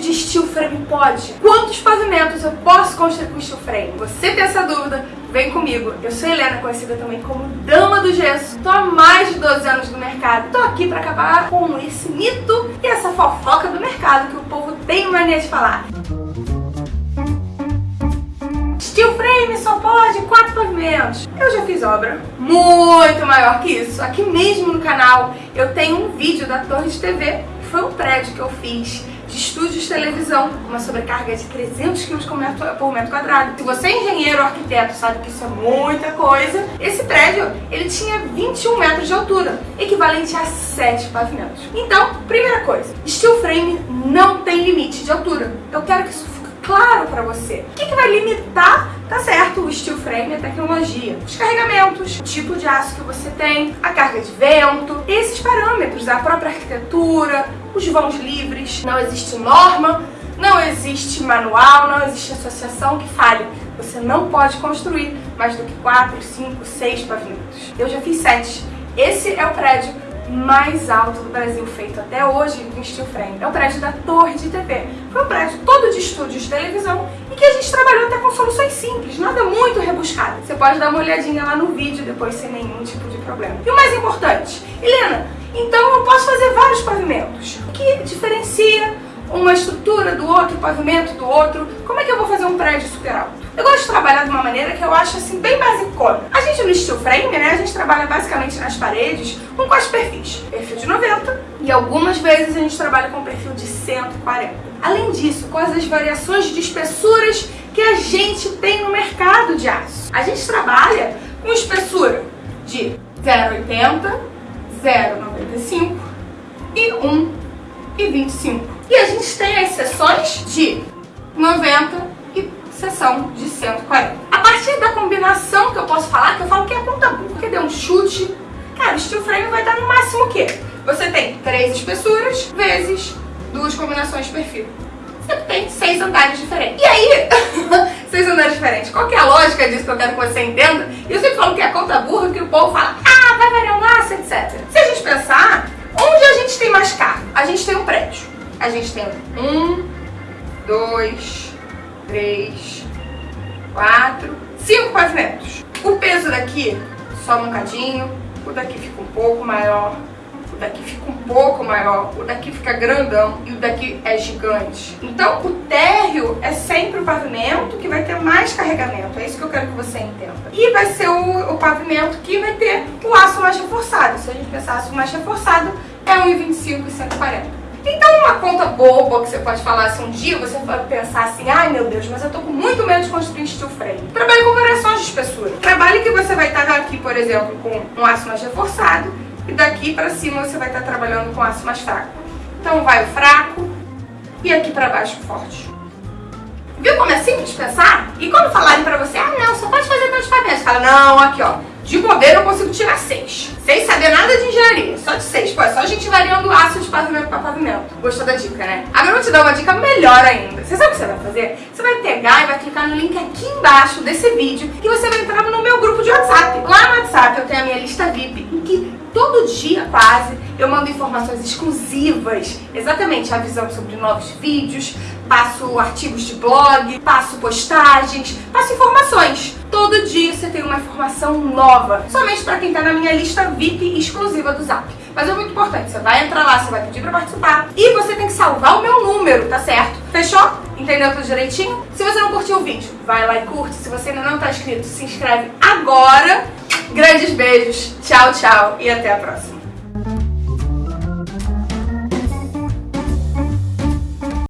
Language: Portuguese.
de steel frame pode? Quantos pavimentos eu posso construir com steel frame? Você tem essa dúvida? Vem comigo. Eu sou Helena, conhecida também como Dama do Gesso. Tô há mais de 12 anos no mercado. Tô aqui pra acabar com esse mito e essa fofoca do mercado que o povo tem mania de falar. Steel frame só pode quatro pavimentos. Eu já fiz obra muito maior que isso. Aqui mesmo no canal eu tenho um vídeo da Torre de TV, foi um prédio que eu fiz de estúdios de televisão, uma sobrecarga de 300 kg por metro quadrado. Se você é engenheiro ou arquiteto sabe que isso é muita coisa, esse prédio ele tinha 21 metros de altura, equivalente a 7 pavimentos. Então, primeira coisa, steel frame não tem limite de altura. Eu quero que isso fique claro para você. O que, que vai limitar Tá certo, o steel frame é tecnologia. Os carregamentos, o tipo de aço que você tem, a carga de vento, esses parâmetros, a própria arquitetura, os vãos livres. Não existe norma, não existe manual, não existe associação que fale. Você não pode construir mais do que 4, 5, 6 pavimentos. Eu já fiz 7. Esse é o prédio mais alto do Brasil, feito até hoje em steel frame. É o prédio da Torre de TV. Foi um prédio todo de estúdios de televisão e que a gente trabalhou até com soluções simples, nada muito rebuscado. Você pode dar uma olhadinha lá no vídeo depois sem nenhum tipo de problema. E o mais importante, Helena, então eu posso fazer vários pavimentos. Uma estrutura do outro, pavimento do outro? Como é que eu vou fazer um prédio super alto? Eu gosto de trabalhar de uma maneira que eu acho assim bem basicona. A gente no steel frame, né, a gente trabalha basicamente nas paredes com quais perfis? Perfil de 90 e algumas vezes a gente trabalha com perfil de 140. Além disso, quais as variações de espessuras que a gente tem no mercado de aço? A gente trabalha com espessura de 0,80, 0,95 e 1,25. E seções de 90 seção de 140. A partir da combinação que eu posso falar, que eu falo que é conta porque deu um chute, cara, o steel frame vai dar no máximo o quê? Você tem três espessuras vezes duas combinações de perfil. Você tem seis andares diferentes. E aí, seis andares diferentes. Qual que é a lógica disso que eu quero que você entenda? E eu sempre falo que é conta burra, que o povo fala, ah, vai variar um laço, etc. Se a gente pensar, onde a gente tem mais carro? A gente tem um prédio. A gente tem um, dois, três, quatro, cinco pavimentos. O peso daqui sobe um cadinho, o daqui fica um pouco maior, o daqui fica um pouco maior, o daqui fica grandão e o daqui é gigante. Então o térreo é sempre o pavimento que vai ter mais carregamento, é isso que eu quero que você entenda. E vai ser o, o pavimento que vai ter o aço mais reforçado. Se a gente pensar aço mais reforçado, é 1,25 e 140. Então uma conta boba que você pode falar assim, um dia você pode pensar assim, ai meu Deus, mas eu tô com muito medo de construir steel frame. Trabalhe com variações de espessura. Trabalhe que você vai estar aqui, por exemplo, com um aço mais reforçado e daqui pra cima você vai estar trabalhando com aço mais fraco. Então vai o fraco e aqui pra baixo o forte. Viu como é simples pensar? E quando falarem pra você, ah não, só pode fazer tantos pavimentos. Fala, não, aqui ó, de bobeira eu consigo tirar seis. Sem saber nada de engenharia, só de seis. Pô, é só a gente variando aço de pavimento para pavimento. Gostou da dica, né? Agora eu vou te dar uma dica melhor ainda. Você sabe o que você vai fazer? Você vai pegar e vai clicar no link aqui embaixo desse vídeo e você vai entrar no meu grupo de WhatsApp. Lá no WhatsApp eu tenho a minha lista VIP, em que todo dia quase eu mando informações exclusivas, exatamente avisando sobre novos vídeos, passo artigos de blog, passo postagens, passo informações. Todo dia você tem uma informação nova, somente para quem está na minha lista VIP exclusiva do Zap. Mas é muito importante, você vai entrar lá, você vai pedir para participar e você tem que salvar o meu número, tá certo? Fechou? Entendeu tudo direitinho? Se você não curtiu o vídeo, vai lá e curte. Se você ainda não está inscrito, se inscreve agora. Grandes beijos, tchau, tchau e até a próxima.